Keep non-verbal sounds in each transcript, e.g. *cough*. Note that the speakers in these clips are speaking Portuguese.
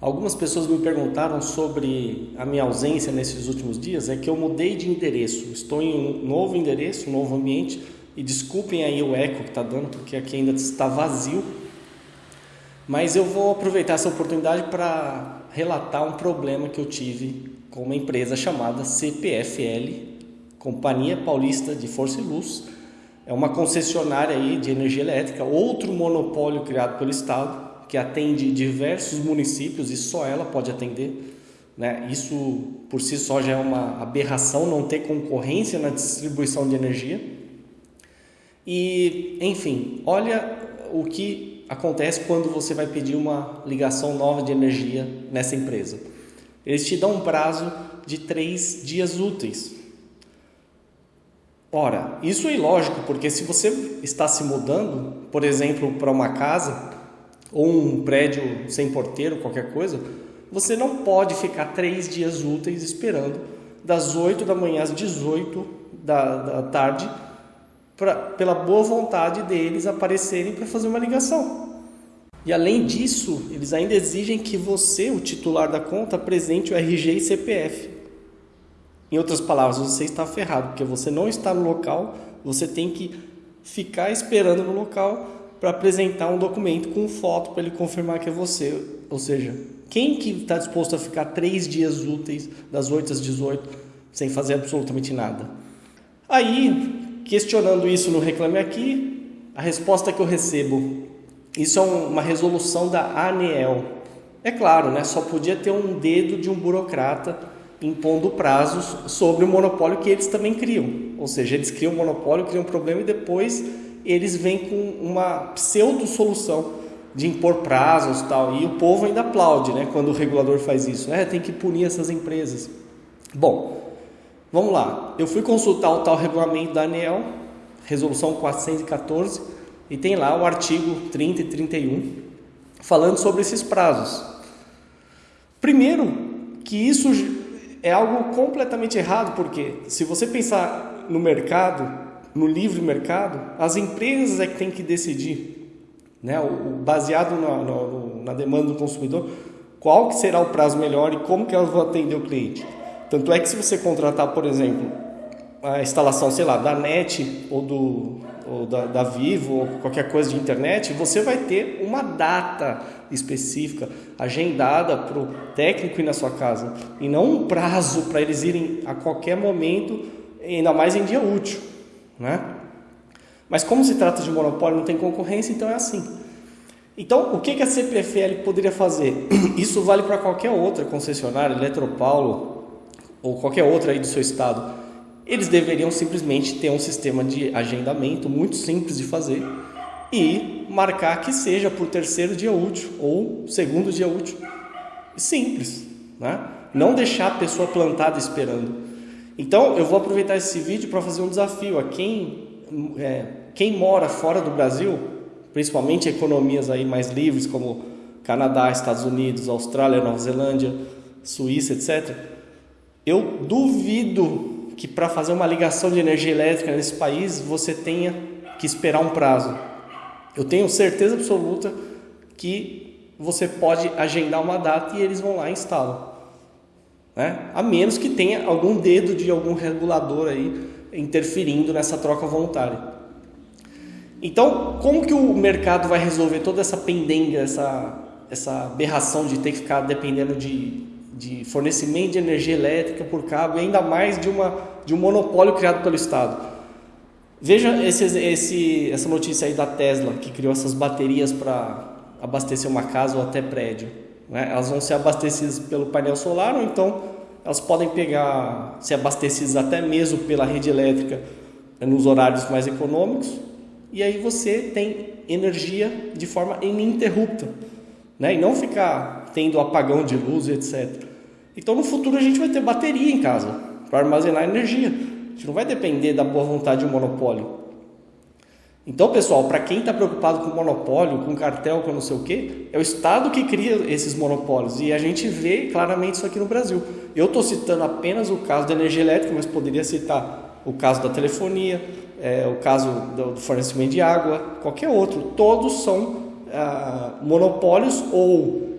Algumas pessoas me perguntaram sobre a minha ausência nesses últimos dias. É que eu mudei de endereço. Estou em um novo endereço, um novo ambiente. E desculpem aí o eco que está dando, porque aqui ainda está vazio. Mas eu vou aproveitar essa oportunidade para relatar um problema que eu tive com uma empresa chamada CPFL, Companhia Paulista de Força e Luz. É uma concessionária aí de energia elétrica, outro monopólio criado pelo Estado que atende diversos municípios e só ela pode atender. Né? Isso por si só já é uma aberração não ter concorrência na distribuição de energia. E, enfim, olha o que acontece quando você vai pedir uma ligação nova de energia nessa empresa. Eles te dão um prazo de três dias úteis. Ora, isso é ilógico, porque se você está se mudando, por exemplo, para uma casa, ou um prédio sem porteiro, qualquer coisa, você não pode ficar três dias úteis esperando das 8 da manhã às 18 da, da tarde pra, pela boa vontade deles aparecerem para fazer uma ligação. E além disso, eles ainda exigem que você, o titular da conta, apresente o RG e CPF. Em outras palavras, você está ferrado, porque você não está no local, você tem que ficar esperando no local para apresentar um documento com foto para ele confirmar que é você. Ou seja, quem que está disposto a ficar três dias úteis, das 8 às 18, sem fazer absolutamente nada? Aí, questionando isso no Reclame Aqui, a resposta que eu recebo, isso é uma resolução da ANEEL. É claro, né, só podia ter um dedo de um burocrata impondo prazos sobre o monopólio que eles também criam. Ou seja, eles criam um monopólio, criam um problema e depois eles vêm com uma pseudo solução de impor prazos tal e o povo ainda aplaude, né, quando o regulador faz isso. É, tem que punir essas empresas. Bom, vamos lá. Eu fui consultar o tal regulamento da ANEL, resolução 414, e tem lá o artigo 30 e 31 falando sobre esses prazos. Primeiro, que isso é algo completamente errado, porque se você pensar no mercado, no livre mercado, as empresas é que têm que decidir, né, baseado na, na, na demanda do consumidor, qual que será o prazo melhor e como que elas vão atender o cliente. Tanto é que se você contratar, por exemplo, a instalação, sei lá, da NET ou, do, ou da, da Vivo ou qualquer coisa de internet, você vai ter uma data específica, agendada para o técnico ir na sua casa e não um prazo para eles irem a qualquer momento, ainda mais em dia útil. Né? Mas como se trata de monopólio, não tem concorrência, então é assim. Então, o que a CPFL poderia fazer? *clears throat* Isso vale para qualquer outra concessionária, Eletropaulo ou qualquer outra aí do seu estado. Eles deveriam simplesmente ter um sistema de agendamento muito simples de fazer e marcar que seja por terceiro dia útil ou segundo dia útil. Simples, né? Não deixar a pessoa plantada esperando. Então, eu vou aproveitar esse vídeo para fazer um desafio a quem, é, quem mora fora do Brasil, principalmente economias aí mais livres como Canadá, Estados Unidos, Austrália, Nova Zelândia, Suíça, etc. Eu duvido que para fazer uma ligação de energia elétrica nesse país você tenha que esperar um prazo. Eu tenho certeza absoluta que você pode agendar uma data e eles vão lá e instalam né? a menos que tenha algum dedo de algum regulador aí interferindo nessa troca voluntária. Então, como que o mercado vai resolver toda essa pendenga, essa, essa aberração de ter que ficar dependendo de, de fornecimento de energia elétrica por cabo e ainda mais de, uma, de um monopólio criado pelo Estado? Veja esse, esse, essa notícia aí da Tesla, que criou essas baterias para abastecer uma casa ou até prédio. Né? Elas vão ser abastecidas pelo painel solar ou então elas podem pegar, ser abastecidas até mesmo pela rede elétrica né, nos horários mais econômicos e aí você tem energia de forma ininterrupta né? e não ficar tendo apagão de luz, etc. Então no futuro a gente vai ter bateria em casa para armazenar energia. A gente não vai depender da boa vontade de um monopólio. Então, pessoal, para quem está preocupado com monopólio, com cartel, com não sei o quê, é o Estado que cria esses monopólios e a gente vê claramente isso aqui no Brasil. Eu estou citando apenas o caso da energia elétrica, mas poderia citar o caso da telefonia, é, o caso do fornecimento de água, qualquer outro. Todos são ah, monopólios ou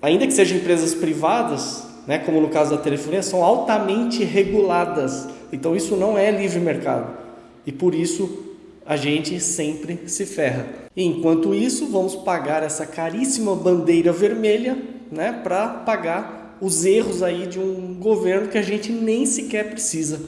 ainda que sejam empresas privadas, né, como no caso da telefonia, são altamente reguladas. Então isso não é livre mercado. E por isso a gente sempre se ferra. Enquanto isso, vamos pagar essa caríssima bandeira vermelha, né, para pagar os erros aí de um governo que a gente nem sequer precisa.